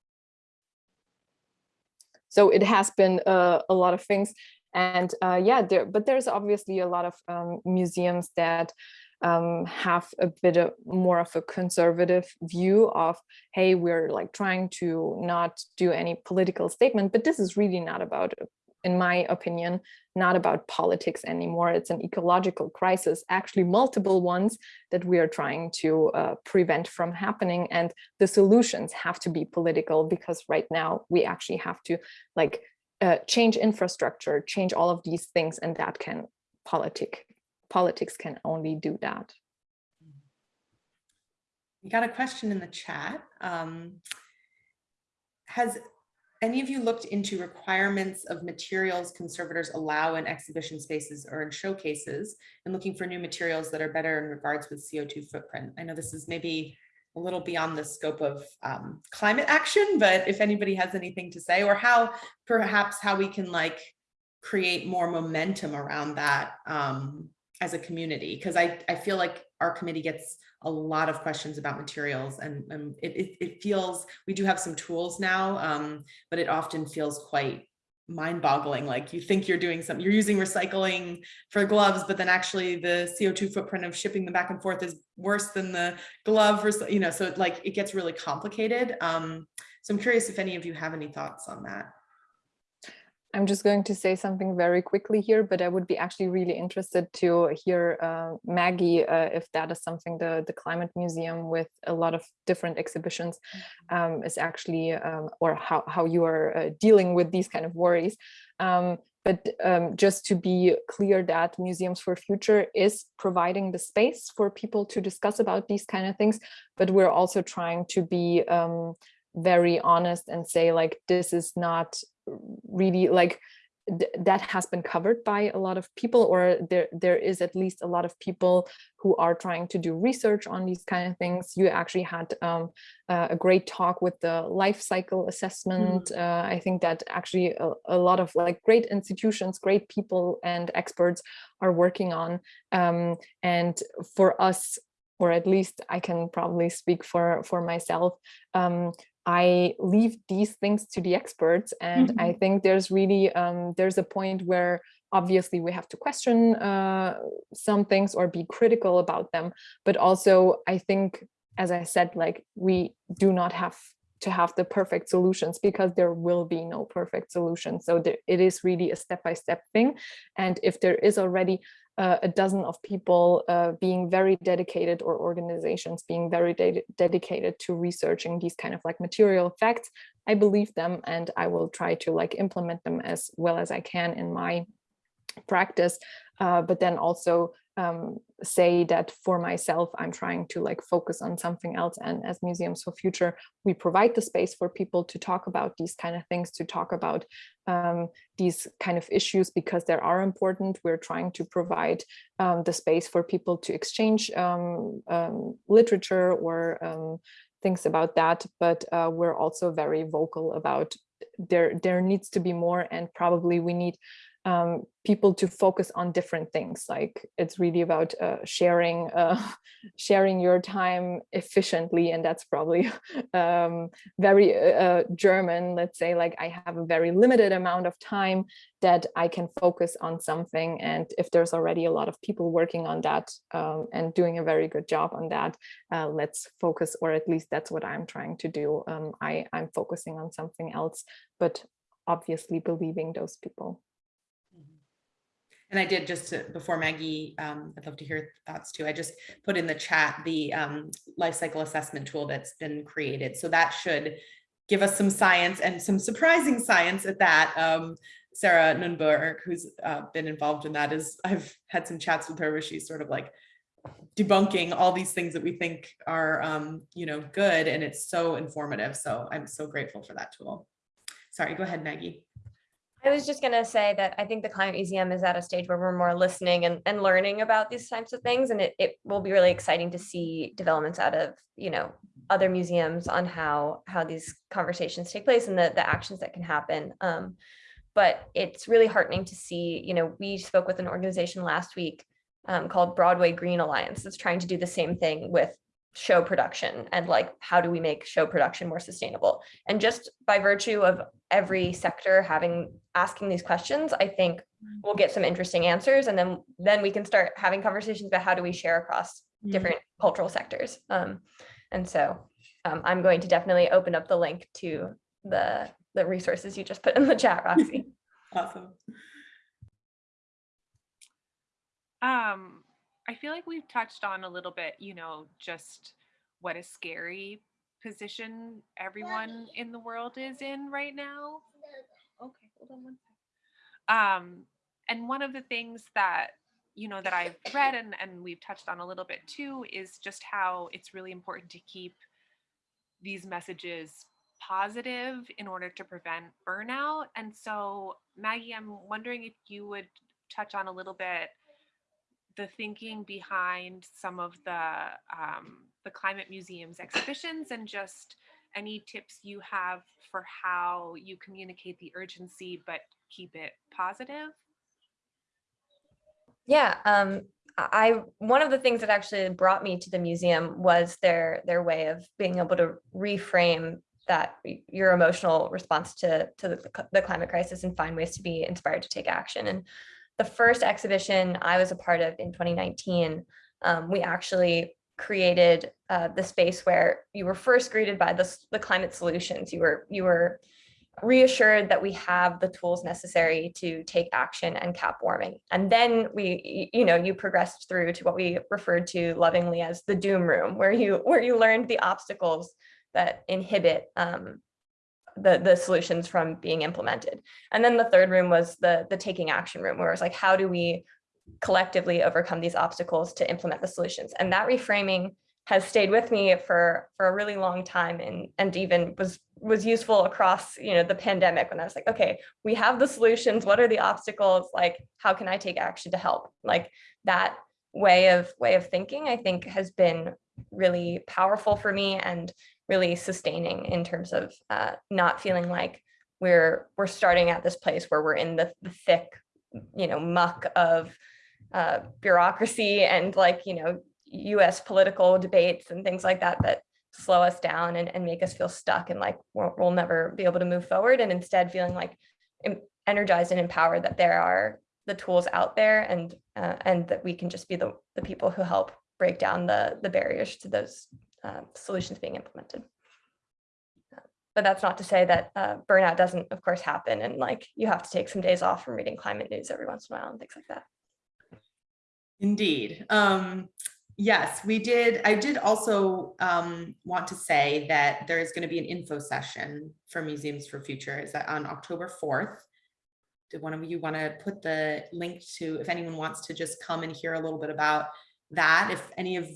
So it has been uh, a lot of things. And uh, yeah, there, but there's obviously a lot of um, museums that um, have a bit of more of a conservative view of, hey, we're like trying to not do any political statement, but this is really not about, in my opinion, not about politics anymore. It's an ecological crisis, actually multiple ones that we are trying to uh, prevent from happening. And the solutions have to be political because right now we actually have to like uh, change infrastructure, change all of these things, and that can politic politics can only do that. We got a question in the chat. Um, has any of you looked into requirements of materials conservators allow in exhibition spaces or in showcases and looking for new materials that are better in regards with CO2 footprint? I know this is maybe a little beyond the scope of um, climate action, but if anybody has anything to say or how perhaps how we can like create more momentum around that um, as a community because I, I feel like our committee gets a lot of questions about materials and, and it, it, it, feels we do have some tools now um, but it often feels quite mind-boggling like you think you're doing something you're using recycling for gloves but then actually the co2 footprint of shipping them back and forth is worse than the glove you know so it, like it gets really complicated um, so i'm curious if any of you have any thoughts on that I'm just going to say something very quickly here, but I would be actually really interested to hear uh, Maggie, uh, if that is something the, the Climate Museum with a lot of different exhibitions mm-hmm. um, is actually, um, or how, how you are uh, dealing with these kind of worries. Um, but um, just to be clear that Museums for Future is providing the space for people to discuss about these kind of things, but we're also trying to be um, very honest and say like this is not really like th that has been covered by a lot of people or there there is at least a lot of people who are trying to do research on these kind of things you actually had um, uh, a great talk with the life cycle assessment mm. uh, i think that actually a, a, lot of like great institutions great people and experts are working on um, and for us or at least I can probably speak for for myself. Um, I leave these things to the experts. And mm -hmm. I mm-hmm. think there's really, um, there's a point where obviously we have to question uh, some things or be critical about them. But also I think, as I said, like we do not have to have the perfect solutions because there will be no perfect solution. So there, it is really a step-by-step -step thing. And if there is already uh, a dozen of people uh, being very dedicated or organizations being very de dedicated to researching these kind of like material facts, I believe them and I will try to like implement them as well as I can in my practice, uh, but then also um, say that for myself, I'm trying to like focus on something else. And as Museums for Future, we provide the space for people to talk about these kind of things, to talk about um, these kind of issues because they are important. We're trying to provide um, the space for people to exchange um, um, literature or um, things about that. But uh, we're also very vocal about there, there needs to be more and probably we need um, people to focus on different things. Like it's really about uh, sharing, uh, [laughs] sharing your time efficiently. And that's probably [laughs] um, very uh, German, let's say, like I have a very limited amount of time that I can focus on something. And if there's already a lot of people working on that um, and doing a very good job on that, uh, let's focus, or at least that's what I'm trying to do. Um, I, I'm focusing on something else, but obviously believing those people. And I did just to, before Maggie, um, I'd love to hear thoughts too. I just put in the chat the um, life cycle assessment tool that's been created. So that should give us some science and some surprising science at that. Um, Sarah Nunberg, who's uh, been involved in that, is I've had some chats with her where she's sort of like debunking all these things that we think are, um, you know, good, and it's so informative. So I'm so grateful for that tool. Sorry, go ahead, Maggie. I was just going to say that I think the Climate Museum is at a stage where we're more listening and, and learning about these types of things. And it, it will be really exciting to see developments out of, you know, other museums on how, how these conversations take place and the, the actions that can happen. Um, but it's really heartening to see, you know, we spoke with an organization last week um, called Broadway Green Alliance that's trying to do the same thing with show production and like how do we make show production more sustainable? And just by virtue of every sector having asking these questions i think we'll get some interesting answers and then then we can start having conversations about how do we share across different cultural sectors. Um, and so um, i'm going to definitely open up the link to the the resources you just put in the chat roxy. [laughs] Awesome. Um, I feel like we've touched on a little bit, you know, just what a scary position everyone in the world is in right now. Okay, hold on one second. Um, and one of the things that, you know, that I've read and, and we've touched on a little bit too, is just how it's really important to keep these messages positive in order to prevent burnout. And so Maggie, I'm wondering if you would touch on a little bit the thinking behind some of the um, the climate museum's exhibitions and just any tips you have for how you communicate the urgency but keep it positive? Yeah um i one of the things that actually brought me to the museum was their their way of being able to reframe that your emotional response to to the, the climate crisis and find ways to be inspired to take action. And the first exhibition I was a part of in 2019, um, we actually created uh, the space where you were first greeted by the, the climate solutions. You were, you were reassured that we have the tools necessary to take action and cap warming. And then we, you know, you progressed through to what we referred to lovingly as the doom room, where you, where you learned the obstacles that inhibit um, the, the solutions from being implemented. And then the third room was the, the taking action room, where it was like, how do we collectively overcome these obstacles to implement the solutions? And that reframing has stayed with me for, for a really long time and, and even was, was useful across, you know, the pandemic when I was like, okay, we have the solutions. What are the obstacles? Like, how can I take action to help? Like that way of way of thinking, I think has been really powerful for me and really sustaining in terms of uh, not feeling like we're we're starting at this place where we're in the, the thick, you know, muck of uh, bureaucracy and like, you know, US political debates and things like that that slow us down and, and make us feel stuck and like we'll, we'll never be able to move forward and instead feeling like energized and empowered that there are the tools out there and uh, and that we can just be the, the people who help break down the, the barriers to those uh, solutions being implemented. But that's not to say that uh, burnout doesn't, of course, happen. And like you have to take some days off from reading climate news every once in a while and things like that. Indeed. Um, yes, we did. I did also um, want to say that there is going to be an info session for Museums for Future. Is that on October 4th? Did one of you want to put the link to, if anyone wants to just come and hear a little bit about that, if any of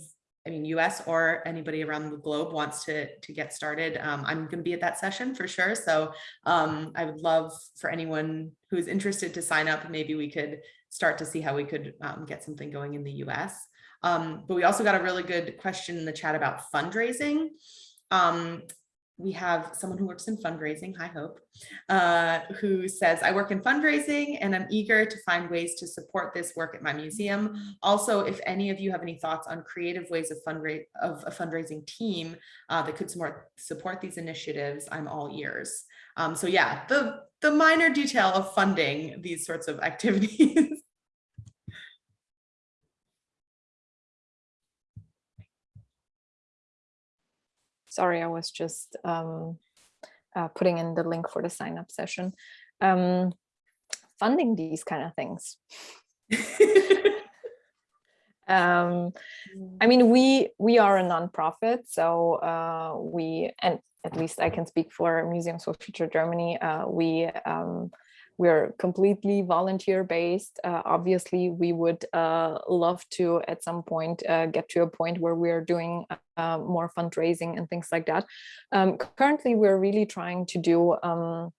I mean, US or anybody around the globe wants to, to get started, um, I'm going to be at that session for sure. So um, I would love for anyone who's interested to sign up. Maybe we could start to see how we could um, get something going in the US. Um, but we also got a really good question in the chat about fundraising. We have someone who works in fundraising, High Hope, uh, who says, I work in fundraising and I'm eager to find ways to support this work at my museum. Also, if any of you have any thoughts on creative ways of fundraise of a fundraising team uh, that could support support these initiatives, I'm all ears. Um, so yeah, the the minor detail of funding these sorts of [laughs] activities. Sorry, I was just um, uh, putting in the link for the sign up session. Um, funding these kind of things. [laughs] um, I mean, we we are a nonprofit, so uh, we and at least I can speak for Museums for Future Germany. Uh, we um, we're completely volunteer based. Uh, obviously, we would uh, love to at some point uh, get to a point where we're doing uh, more fundraising and things like that. Um, currently, we're really trying to do um,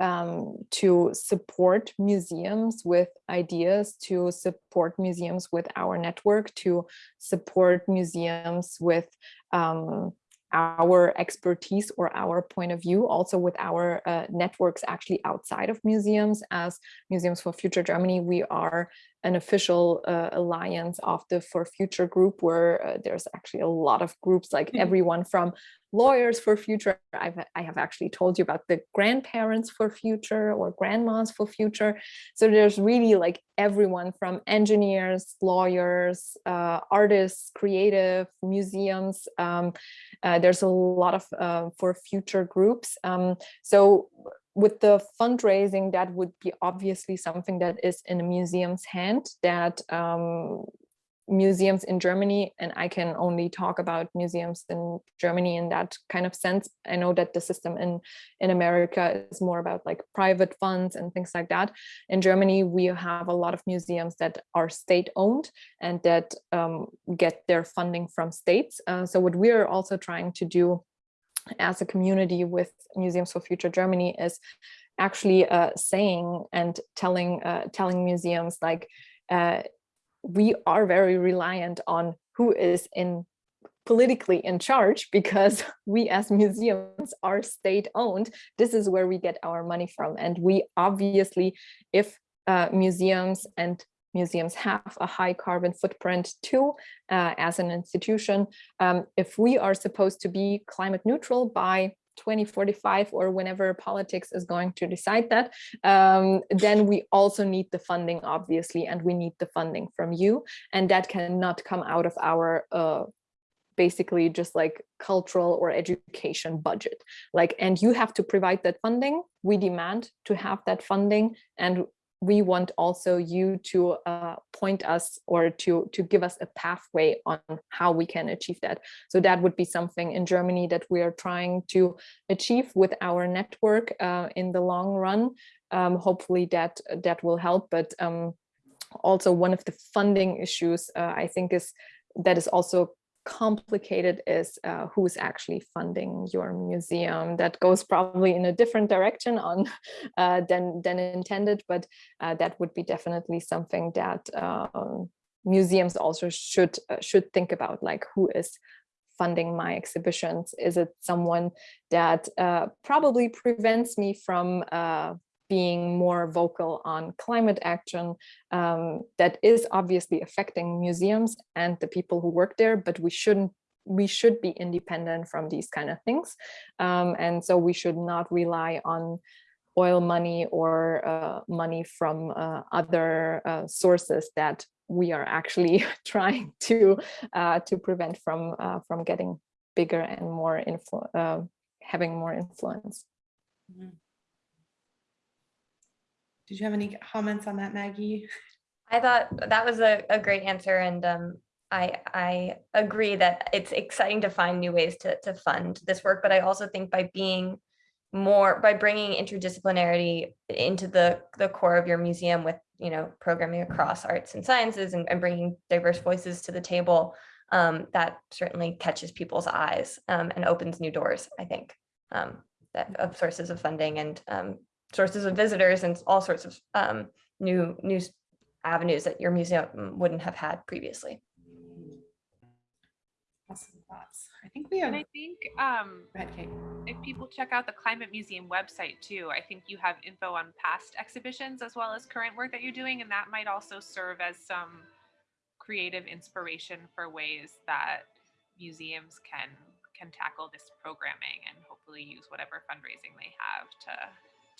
um, to support museums with ideas, to support museums with our network, to support museums with um, our expertise or our point of view, also with our uh, networks actually outside of museums. As Museums for Future Germany, we are an official uh, alliance of the For Future group, where uh, there's actually a lot of groups, like everyone from lawyers for future. I've, I have actually told you about the grandparents for future or grandmas for future. So there's really like everyone from engineers, lawyers, uh, artists, creative, museums. Um, uh, there's a lot of uh, for future groups. Um, so with the fundraising, that would be obviously something that is in a museum's hand that um, museums in Germany, and I can only talk about museums in Germany in that kind of sense. I know that the system in, in America is more about like private funds and things like that. In Germany, we have a lot of museums that are state owned and that um, get their funding from states. Uh, so what we're also trying to do as a community with Museums for Future Germany is actually uh, saying and telling uh, telling museums like uh, we are very reliant on who is in politically in charge because [laughs] we as museums are state owned this is where we get our money from. And we obviously if uh, museums and museums have a high carbon footprint too uh, as an institution um, if we are supposed to be climate neutral by 2045 or whenever politics is going to decide that, um, then we also need the funding, obviously, and we need the funding from you. And that cannot come out of our uh, basically just like cultural or education budget. Like, and you have to provide that funding. We demand to have that funding and we want also you to uh, point us or to to give us a pathway on how we can achieve that. So that would be something in Germany that we are trying to achieve with our network uh, in the long run. Um, hopefully that that will help. But um, also one of the funding issues uh, I think is that is also complicated is uh, who's actually funding your museum. That goes probably in a different direction on [laughs] uh, than than intended, but uh, that would be definitely something that um, museums also should uh, should think about, like who is funding my exhibitions? Is it someone that uh, probably prevents me from uh, being more vocal on climate action um, that is obviously affecting museums and the people who work there, but we shouldn't we should be independent from these kind of things. Um, and so we should not rely on oil money or uh, money from uh, other uh, sources that we are actually [laughs] trying to uh, to prevent from uh, from getting bigger and more influ uh, having more influence. Mm -hmm. Did you have any comments on that, Maggie? I thought that was a, a great answer. And um, I, I agree that it's exciting to find new ways to, to fund this work. But I also think by being more, by bringing interdisciplinarity into the, the core of your museum with, you know, programming across arts and sciences and, and bringing diverse voices to the table, um, that certainly catches people's eyes um, and opens new doors, I think, um, that, of sources of funding and um, sources of visitors and all sorts of um, new new avenues that your museum wouldn't have had previously. Awesome thoughts. I think we have, And I think um, ahead, Kate. if people check out the Climate Museum website too, I think you have info on past exhibitions as well as current work that you're doing, and that might also serve as some creative inspiration for ways that museums can can tackle this programming and hopefully use whatever fundraising they have to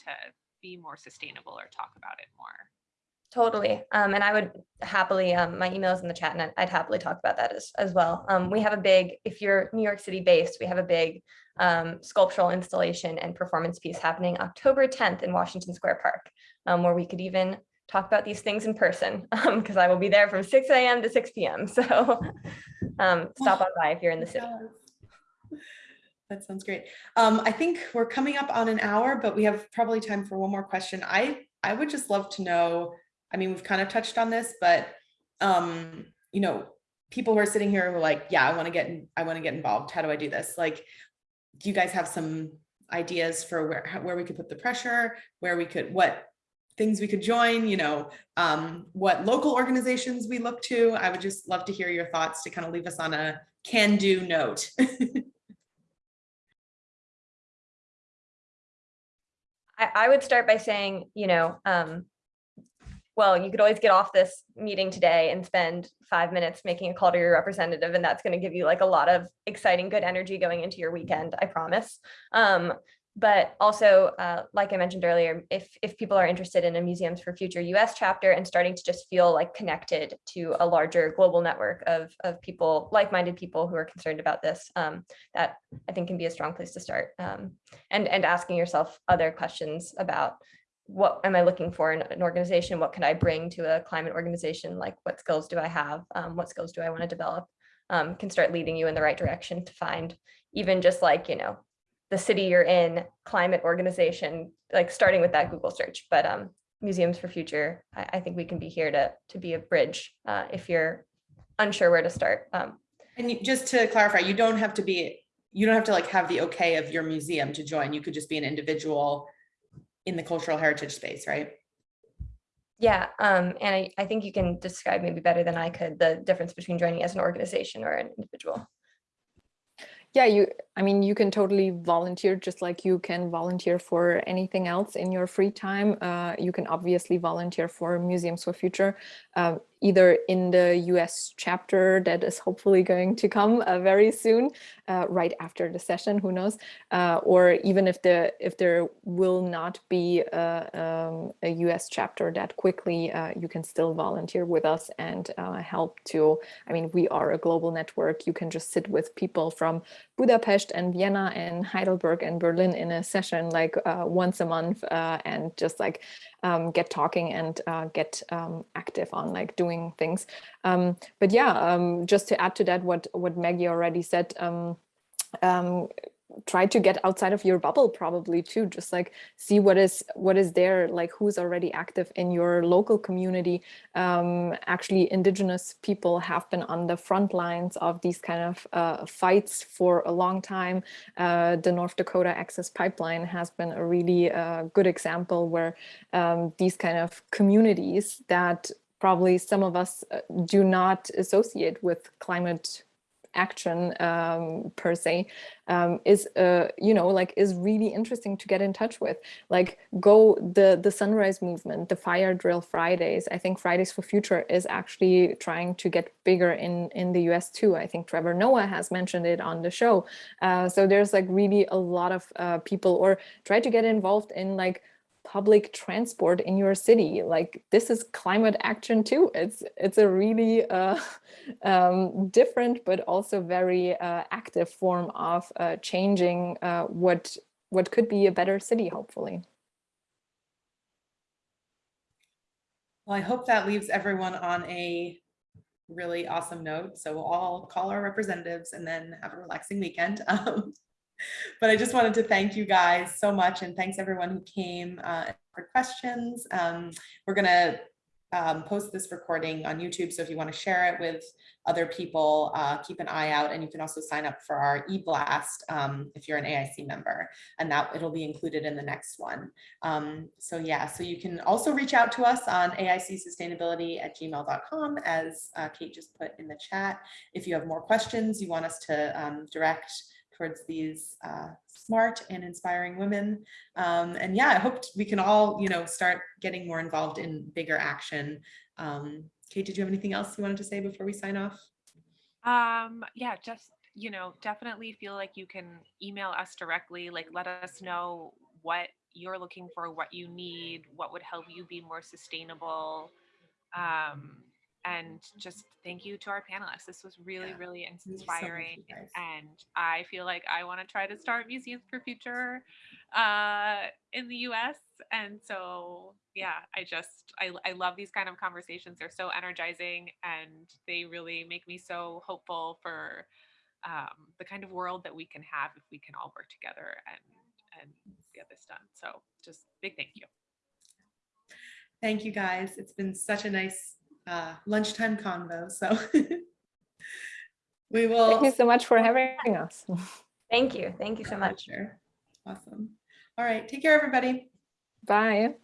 to be more sustainable or talk about it more. Totally. Um, and I would happily, um, my is in the chat and I'd- I'd happily talk about that as, as well. Um, we have a big, if you're New York City based, we have a big um, sculptural installation and performance piece happening October 10th in Washington Square Park, um, where we could even talk about these things in person [laughs] because I will be there from 6 a.m. to 6 p.m. So [laughs] um, stop on by if you're in the city. That sounds great. Um, I think we're coming up on an hour, but we have probably time for one more question. I, I would just love to know, I mean, we've kind of touched on this, but, um, you know, people who are sitting here who are like, yeah, I want to get, I want to get involved. How do I do this? Like, do you guys have some ideas for where, where we could put the pressure, where we could, what things we could join, you know, um, what local organizations we look to? I would just love to hear your thoughts to kind of leave us on a can-do note. [laughs] I, would start by saying, you know, um, well, you could always get off this meeting today and spend five minutes making a call to your representative, and that's going to give you like a lot of exciting, good energy going into your weekend, I promise. Um, but also, uh, like I mentioned earlier, if if people are interested in a Museums for Future US chapter and starting to just feel like connected to a larger global network of of people, like-minded people who are concerned about this, um, that I think can be a strong place to start. Um, and and asking yourself other questions about what am I looking for in an organization? What can I bring to a climate organization? Like what skills do I have? Um, what skills do I want to develop? Um, can start leading you in the right direction to find even just like, you know, the city you're in, climate organization, like starting with that Google search. But um, Museums for Future, I, I think we can be here to, to be a bridge uh, if you're unsure where to start. Um, And you, just to clarify, you don't have to be, you don't have to like have the okay of your museum to join. You could just be an individual in the cultural heritage space, right? Yeah, um, and I, I think you can describe maybe better than I could the difference between joining as an organization or an individual. Yeah, you, I mean, you can totally volunteer just like you can volunteer for anything else in your free time. Uh, you can obviously volunteer for Museums for Future, um, either in the US chapter that is hopefully going to come uh, very soon, uh, right after the session, who knows, uh, or even if the if there will not be a, um, a US chapter that quickly, uh, you can still volunteer with us and uh, help to, I mean, we are a global network. You can just sit with people from Budapest and Vienna and Heidelberg and Berlin in a session like uh, once a month uh, and just like um, get talking and uh, get um, active on like doing things. Um, but yeah, um, just to add to that, what what Maggie already said, um, try to get outside of your bubble probably too just like see what is what is there like who's already active in your local community. Um actually indigenous people have been on the front lines of these kind of uh, fights for a long time. Uh, the north dakota access pipeline has been a really uh, good example where um, these kind of communities that probably some of us uh, do not associate with climate action um, per se um, is uh, you know like is really interesting to get in touch with. Like go the the sunrise movement the fire drill fridays i think fridays for future is actually trying to get bigger in in the us too. I think trevor noah has mentioned it on the show. Uh, so there's like really a lot of uh, people or try to get involved in like public transport in your city like this is climate action too it's it's a really uh, [laughs] um, different but also very uh, active form of uh, changing uh, what what could be a better city hopefully Well, I hope that leaves everyone on a really awesome note. So we'll all call our representatives and then have a relaxing weekend. [laughs] Um, [laughs] but I just wanted to thank you guys so much and thanks everyone who came uh, for questions. Um, we're gonna um, post this recording on YouTube. So if you want to share it with other people, uh, keep an eye out. And you can also sign up for our e-blast um, if you're an AIC member, and that it'll be included in the next one. Um, so yeah, so you can also reach out to us on AICsustainability at gmail.com, as uh, Kate just put in the chat. If you have more questions you want us to um, direct towards these uh, smart and inspiring women. Um, and yeah, I hope we can all, you know, start getting more involved in bigger action. Um, Kate, did you have anything else you wanted to say before we sign off? Um, yeah, just, you know, definitely feel like you can email us directly, like let us know what you're looking for, what you need, what would help you be more sustainable. Um, and just thank you to our panelists. This was really, Yeah, really you so inspiring. and I feel like I want to try to start Museums for Future uh, in the US. And so, yeah, I just, I, I love these kind of conversations. They're so energizing and they really make me so hopeful for um, the kind of world that we can have if we can all work together and, and get this done. So just big thank you. Thank you, guys. It's been such a nice uh, lunchtime convo. So [laughs] we will. Thank you so much for having us. [laughs] Thank you. Thank you so much. Awesome. All right. Take care, everybody. Bye.